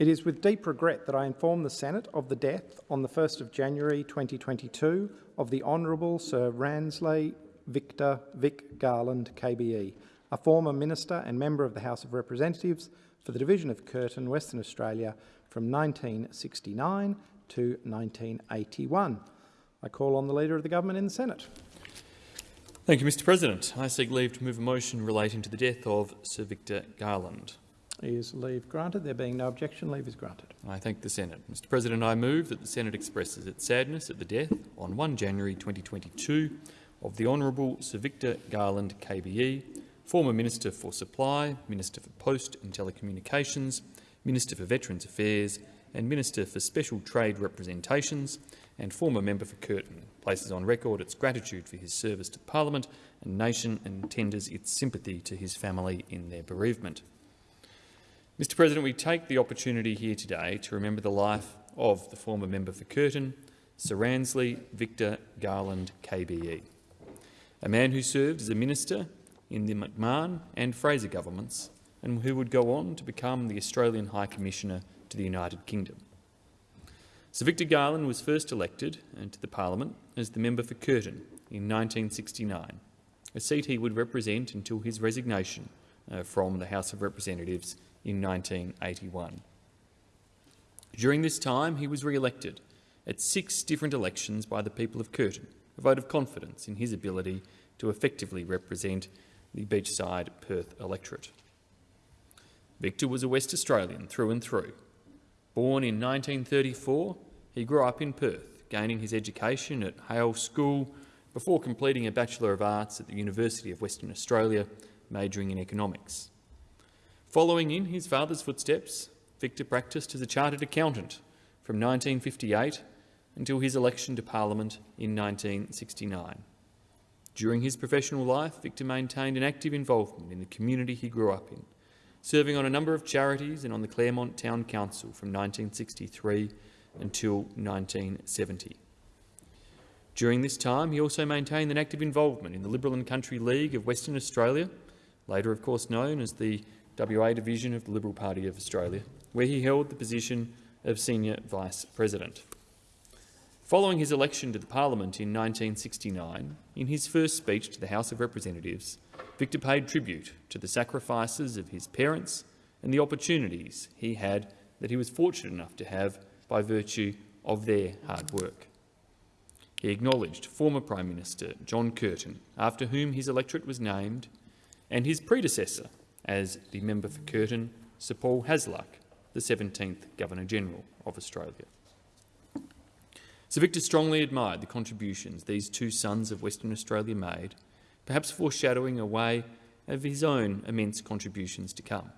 It is with deep regret that I inform the Senate of the death on the 1st of January 2022 of the Honourable Sir Ransley Victor Vic Garland KBE, a former Minister and Member of the House of Representatives for the Division of Curtin, Western Australia from 1969 to 1981. I call on the Leader of the Government in the Senate. Thank you, Mr President. I seek leave to move a motion relating to the death of Sir Victor Garland. Is leave granted? There being no objection, leave is granted. I thank the Senate. Mr President, I move that the Senate expresses its sadness at the death on 1 January 2022 of the Honourable Sir Victor Garland KBE, former Minister for Supply, Minister for Post and Telecommunications, Minister for Veterans Affairs and Minister for Special Trade Representations and former member for Curtin, places on record its gratitude for his service to Parliament and nation and tenders its sympathy to his family in their bereavement. Mr President, we take the opportunity here today to remember the life of the former member for Curtin, Sir Ransley Victor Garland KBE, a man who served as a minister in the McMahon and Fraser governments and who would go on to become the Australian High Commissioner to the United Kingdom. Sir Victor Garland was first elected to the parliament as the member for Curtin in 1969, a seat he would represent until his resignation uh, from the House of Representatives in 1981. During this time, he was re-elected at six different elections by the people of Curtin, a vote of confidence in his ability to effectively represent the beachside Perth electorate. Victor was a West Australian through and through. Born in 1934, he grew up in Perth, gaining his education at Hale School before completing a Bachelor of Arts at the University of Western Australia, majoring in economics. Following in his father's footsteps, Victor practised as a chartered accountant from 1958 until his election to Parliament in 1969. During his professional life, Victor maintained an active involvement in the community he grew up in, serving on a number of charities and on the Claremont Town Council from 1963 until 1970. During this time, he also maintained an active involvement in the Liberal and Country League of Western Australia, later of course known as the WA division of the Liberal Party of Australia, where he held the position of Senior Vice President. Following his election to the Parliament in 1969, in his first speech to the House of Representatives, Victor paid tribute to the sacrifices of his parents and the opportunities he had that he was fortunate enough to have by virtue of their hard work. He acknowledged former Prime Minister John Curtin, after whom his electorate was named, and his predecessor, as the member for Curtin, Sir Paul Hasluck, the 17th Governor-General of Australia. Sir Victor strongly admired the contributions these two sons of Western Australia made, perhaps foreshadowing a way of his own immense contributions to come.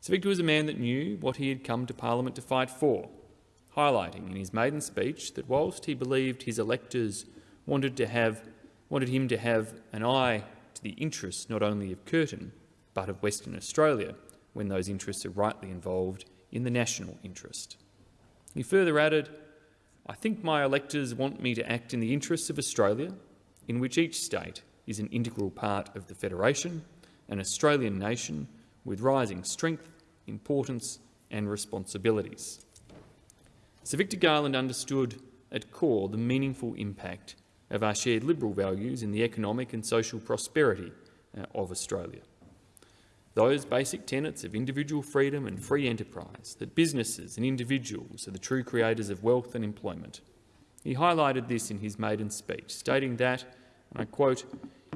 Sir Victor was a man that knew what he had come to Parliament to fight for, highlighting in his maiden speech that whilst he believed his electors wanted, to have, wanted him to have an eye to the interests not only of Curtin, but of Western Australia, when those interests are rightly involved in the national interest. He further added, I think my electors want me to act in the interests of Australia, in which each state is an integral part of the Federation, an Australian nation with rising strength, importance and responsibilities. Sir Victor Garland understood at core the meaningful impact of our shared liberal values in the economic and social prosperity uh, of Australia. Those basic tenets of individual freedom and free enterprise, that businesses and individuals are the true creators of wealth and employment. He highlighted this in his maiden speech, stating that, and I quote,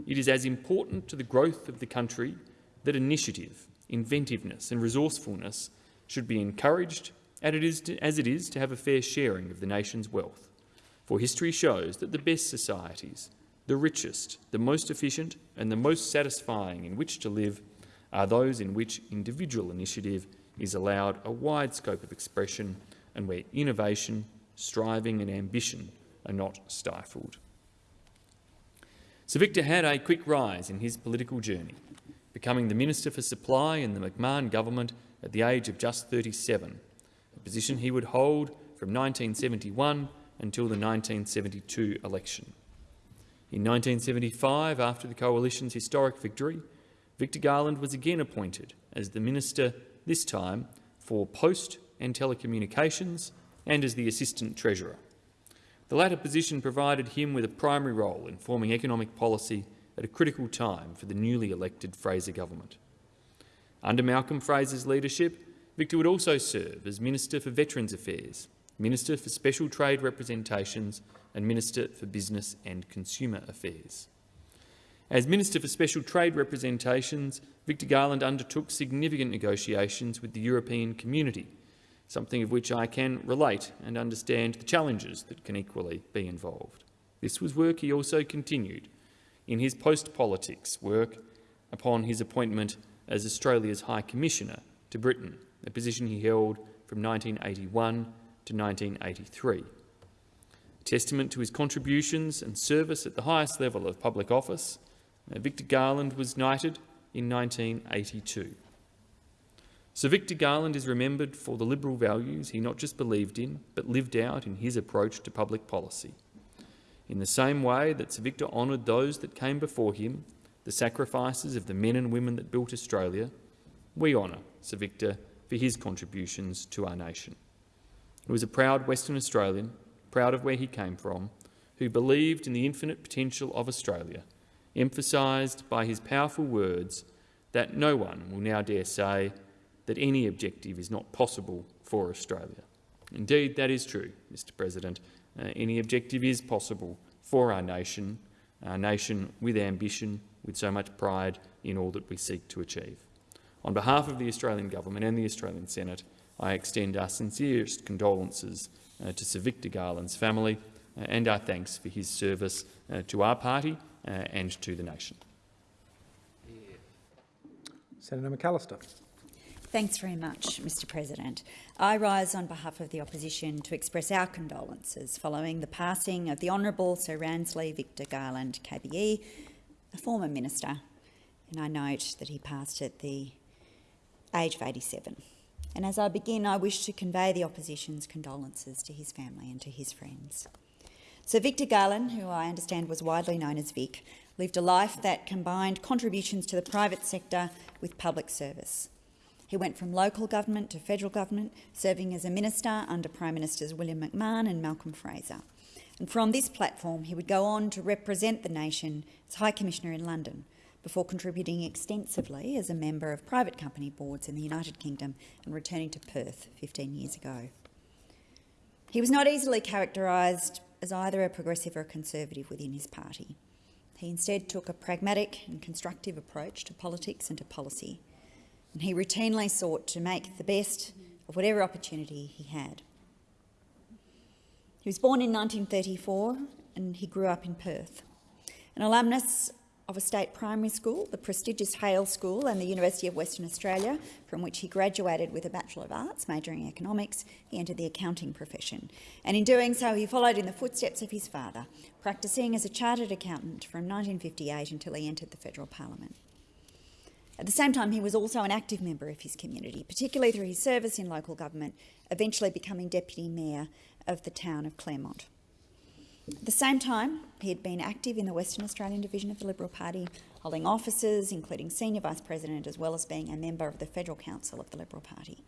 it is as important to the growth of the country that initiative, inventiveness and resourcefulness should be encouraged as it is to, as it is to have a fair sharing of the nation's wealth. For history shows that the best societies, the richest, the most efficient and the most satisfying in which to live are those in which individual initiative is allowed a wide scope of expression and where innovation, striving and ambition are not stifled. Sir Victor had a quick rise in his political journey, becoming the Minister for Supply in the McMahon government at the age of just 37, a position he would hold from 1971 until the 1972 election. In 1975, after the Coalition's historic victory, Victor Garland was again appointed as the Minister, this time for Post and Telecommunications and as the Assistant Treasurer. The latter position provided him with a primary role in forming economic policy at a critical time for the newly elected Fraser government. Under Malcolm Fraser's leadership, Victor would also serve as Minister for Veterans Affairs, Minister for Special Trade Representations and Minister for Business and Consumer Affairs. As Minister for Special Trade Representations, Victor Garland undertook significant negotiations with the European community something of which I can relate and understand the challenges that can equally be involved. This was work he also continued in his post-politics work upon his appointment as Australia's High Commissioner to Britain, a position he held from 1981 to 1983. A testament to his contributions and service at the highest level of public office, uh, Victor Garland was knighted in 1982. Sir Victor Garland is remembered for the liberal values he not just believed in, but lived out in his approach to public policy. In the same way that Sir Victor honoured those that came before him, the sacrifices of the men and women that built Australia, we honour Sir Victor for his contributions to our nation. He was a proud Western Australian, proud of where he came from, who believed in the infinite potential of Australia, emphasised by his powerful words that no one will now dare say that any objective is not possible for Australia. Indeed, that is true, Mr President. Uh, any objective is possible for our nation, our nation with ambition, with so much pride in all that we seek to achieve. On behalf of the Australian Government and the Australian Senate, I extend our sincerest condolences uh, to Sir Victor Garland's family uh, and our thanks for his service uh, to our party uh, and to the nation. Senator McAllister. Thanks very much, Mr President. I rise on behalf of the opposition to express our condolences following the passing of the Honourable Sir Ransley Victor Garland KBE, a former minister, and I note that he passed at the age of 87. And as I begin, I wish to convey the opposition's condolences to his family and to his friends. Sir Victor Garland, who I understand was widely known as Vic, lived a life that combined contributions to the private sector with public service. He went from local government to federal government, serving as a minister under Prime Ministers William McMahon and Malcolm Fraser. And from this platform, he would go on to represent the nation as High Commissioner in London, before contributing extensively as a member of private company boards in the United Kingdom and returning to Perth 15 years ago. He was not easily characterised as either a progressive or a conservative within his party. He instead took a pragmatic and constructive approach to politics and to policy, and he routinely sought to make the best of whatever opportunity he had. He was born in 1934 and he grew up in Perth. An alumnus of a state primary school, the prestigious Hale School and the University of Western Australia, from which he graduated with a Bachelor of Arts, majoring in economics, he entered the accounting profession. And in doing so, he followed in the footsteps of his father, practising as a chartered accountant from 1958 until he entered the federal parliament. At the same time, he was also an active member of his community, particularly through his service in local government, eventually becoming Deputy Mayor of the town of Claremont. At the same time, he had been active in the Western Australian division of the Liberal Party, holding offices including Senior Vice President as well as being a member of the Federal Council of the Liberal Party.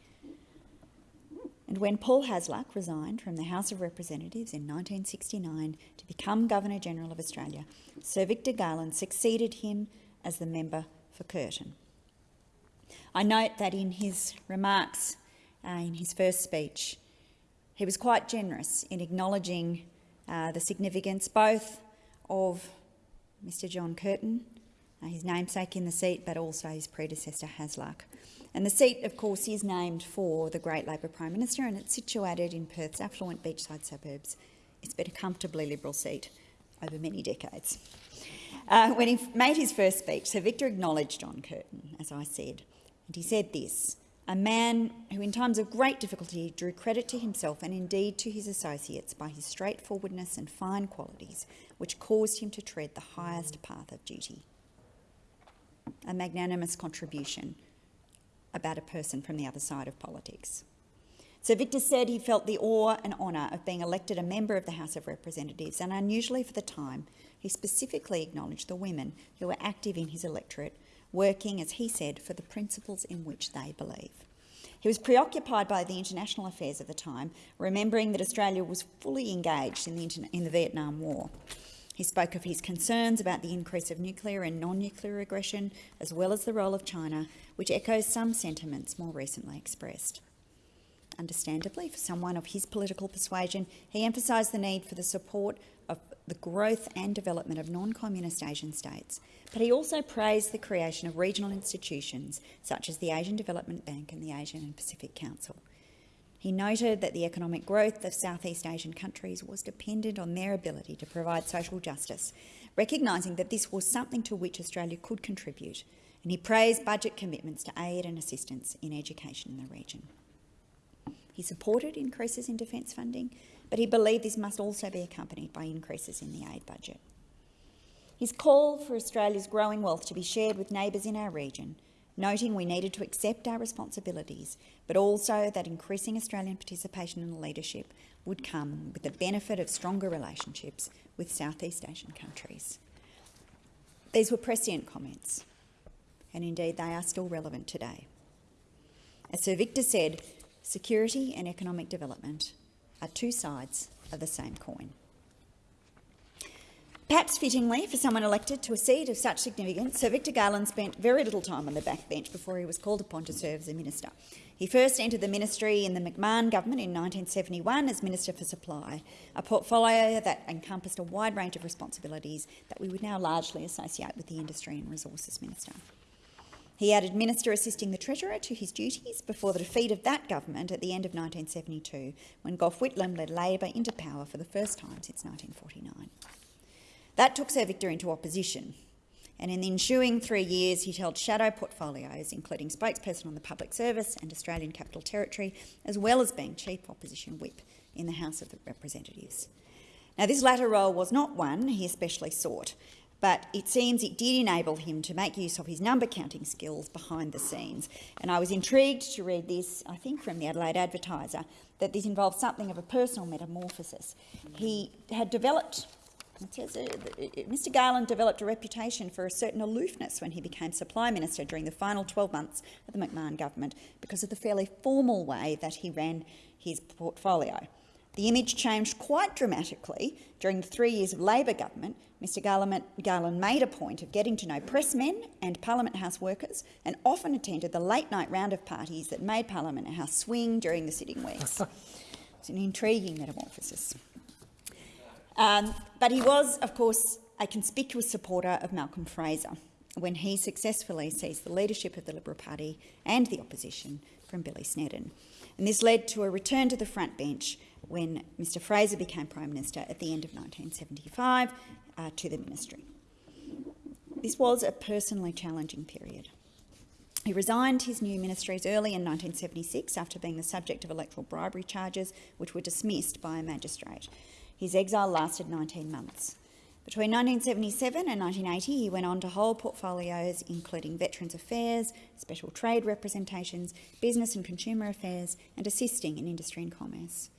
And when Paul Hasluck resigned from the House of Representatives in 1969 to become Governor-General of Australia, Sir Victor Garland succeeded him as the member for Curtin. I note that in his remarks uh, in his first speech, he was quite generous in acknowledging uh, the significance both of Mr John Curtin, uh, his namesake in the seat, but also his predecessor Hasluck. And the seat, of course, is named for the great Labor Prime Minister and it's situated in Perth's affluent beachside suburbs. It's been a comfortably Liberal seat over many decades. Uh, when he made his first speech, Sir Victor acknowledged John Curtin, as I said, and he said this, a man who in times of great difficulty drew credit to himself and indeed to his associates by his straightforwardness and fine qualities, which caused him to tread the highest path of duty. A magnanimous contribution about a person from the other side of politics. Sir Victor said he felt the awe and honour of being elected a member of the House of Representatives, and unusually for the time, he specifically acknowledged the women who were active in his electorate, working, as he said, for the principles in which they believe. He was preoccupied by the international affairs of the time, remembering that Australia was fully engaged in the, in the Vietnam War. He spoke of his concerns about the increase of nuclear and non-nuclear aggression, as well as the role of China, which echoes some sentiments more recently expressed. Understandably, for someone of his political persuasion, he emphasised the need for the support of the growth and development of non-communist Asian states, but he also praised the creation of regional institutions such as the Asian Development Bank and the Asian and Pacific Council. He noted that the economic growth of Southeast Asian countries was dependent on their ability to provide social justice, recognising that this was something to which Australia could contribute, and he praised budget commitments to aid and assistance in education in the region. He supported increases in defence funding, but he believed this must also be accompanied by increases in the aid budget. His call for Australia's growing wealth to be shared with neighbours in our region noting we needed to accept our responsibilities, but also that increasing Australian participation in leadership would come with the benefit of stronger relationships with Southeast Asian countries. These were prescient comments, and indeed they are still relevant today. As Sir Victor said, security and economic development are two sides of the same coin. Perhaps fittingly, for someone elected to a seat of such significance, Sir Victor Garland spent very little time on the backbench before he was called upon to serve as a minister. He first entered the ministry in the McMahon government in 1971 as Minister for Supply, a portfolio that encompassed a wide range of responsibilities that we would now largely associate with the Industry and Resources Minister. He added Minister assisting the Treasurer to his duties before the defeat of that government at the end of 1972, when Gough Whitlam led Labor into power for the first time since 1949. That took Sir Victor into opposition, and in the ensuing three years he held shadow portfolios, including spokesperson on the Public Service and Australian Capital Territory, as well as being Chief Opposition Whip in the House of Representatives. Now, this latter role was not one he especially sought, but it seems it did enable him to make use of his number counting skills behind the scenes. And I was intrigued to read this, I think from the Adelaide Advertiser, that this involved something of a personal metamorphosis. He had developed says, uh, Mr Garland developed a reputation for a certain aloofness when he became supply minister during the final 12 months of the McMahon government because of the fairly formal way that he ran his portfolio. The image changed quite dramatically during the three years of Labor government. Mr Garland, made a point of getting to know pressmen and Parliament House workers and often attended the late-night round of parties that made Parliament House swing during the sitting weeks. it's an intriguing metamorphosis. Um, but he was, of course, a conspicuous supporter of Malcolm Fraser when he successfully seized the leadership of the Liberal Party and the opposition from Billy Snedden. And this led to a return to the front bench when Mr Fraser became Prime Minister at the end of 1975 uh, to the ministry. This was a personally challenging period. He resigned his new ministries early in 1976 after being the subject of electoral bribery charges, which were dismissed by a magistrate. His exile lasted 19 months. Between 1977 and 1980, he went on to hold portfolios including Veterans Affairs, Special Trade Representations, Business and Consumer Affairs, and assisting in industry and commerce.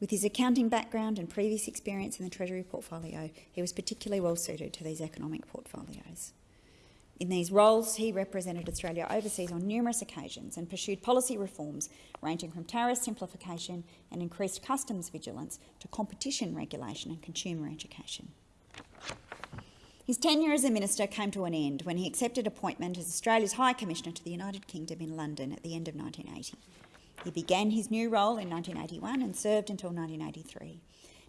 With his accounting background and previous experience in the Treasury portfolio, he was particularly well suited to these economic portfolios. In these roles, he represented Australia overseas on numerous occasions and pursued policy reforms ranging from tariff simplification and increased customs vigilance to competition regulation and consumer education. His tenure as a minister came to an end when he accepted appointment as Australia's High Commissioner to the United Kingdom in London at the end of 1980. He began his new role in 1981 and served until 1983.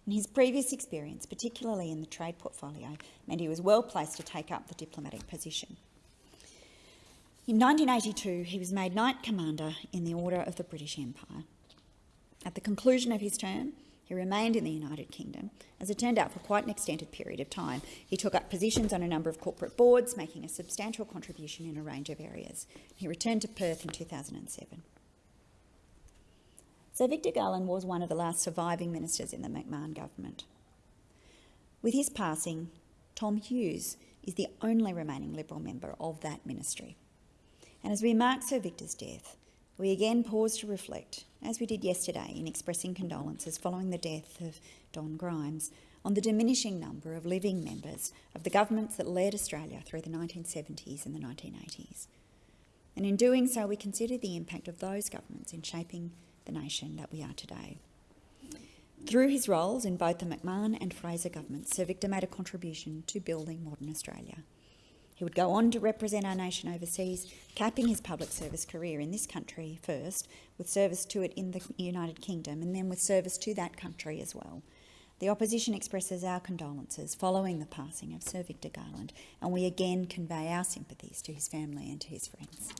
And his previous experience, particularly in the trade portfolio, meant he was well placed to take up the diplomatic position. In 1982, he was made Knight Commander in the Order of the British Empire. At the conclusion of his term, he remained in the United Kingdom, as it turned out, for quite an extended period of time. He took up positions on a number of corporate boards, making a substantial contribution in a range of areas. He returned to Perth in 2007. So Victor Garland was one of the last surviving ministers in the McMahon government. With his passing, Tom Hughes is the only remaining Liberal member of that ministry. And as we mark Sir Victor's death, we again pause to reflect, as we did yesterday in expressing condolences following the death of Don Grimes, on the diminishing number of living members of the governments that led Australia through the 1970s and the 1980s. And in doing so, we consider the impact of those governments in shaping the nation that we are today. Through his roles in both the McMahon and Fraser governments, Sir Victor made a contribution to building modern Australia. He would go on to represent our nation overseas, capping his public service career in this country first, with service to it in the United Kingdom, and then with service to that country as well. The opposition expresses our condolences following the passing of Sir Victor Garland, and we again convey our sympathies to his family and to his friends.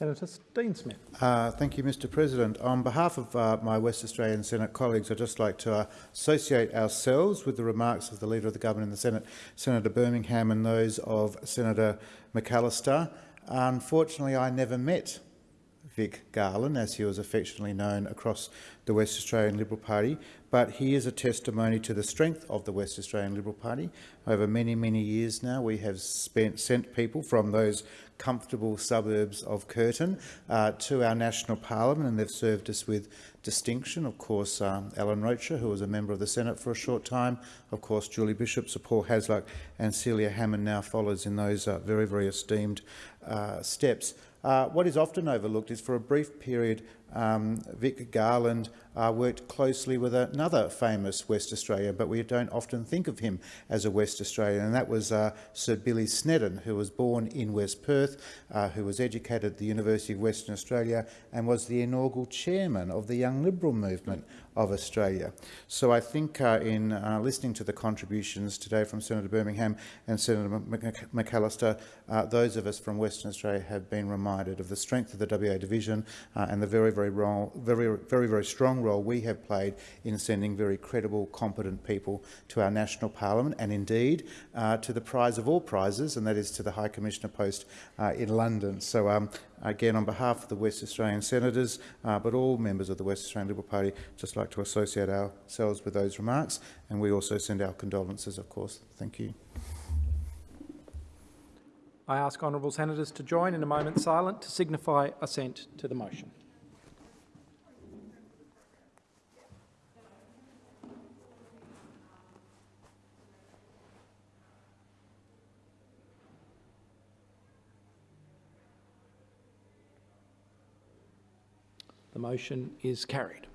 Senator Dean Smith. Uh, thank you, Mr President. On behalf of uh, my West Australian Senate colleagues, I'd just like to uh, associate ourselves with the remarks of the Leader of the Government in the Senate, Senator Birmingham, and those of Senator McAllister. Unfortunately, I never met Vic Garland, as he was affectionately known across the West Australian Liberal Party, but he is a testimony to the strength of the West Australian Liberal Party. Over many, many years now, we have spent, sent people from those comfortable suburbs of Curtin uh, to our national parliament, and they've served us with distinction. Of course, um, Allan Rocher, who was a member of the Senate for a short time. Of course, Julie Bishop, Sir Paul Hasluck, and Celia Hammond now follows in those uh, very, very esteemed uh, steps. Uh, what is often overlooked is for a brief period, um, Vic Garland uh, worked closely with another famous West Australian, but we don't often think of him as a West Australian, and that was uh, Sir Billy Snedden, who was born in West Perth, uh, who was educated at the University of Western Australia and was the inaugural chairman of the Young Liberal movement of Australia. So I think uh, in uh, listening to the contributions today from Senator Birmingham and Senator McAllister, uh, those of us from Western Australia have been reminded of the strength of the WA division and the very, very, very, very, very strong role we have played in sending very credible, competent people to our national parliament and indeed uh, to the prize of all prizes, and that is to the High Commissioner post uh, in London. So um, again, on behalf of the West Australian senators, uh, but all members of the West Australian Liberal Party, just like to associate ourselves with those remarks, and we also send our condolences, of course. Thank you. I ask honourable senators to join in a moment silent to signify assent to the motion. The motion is carried.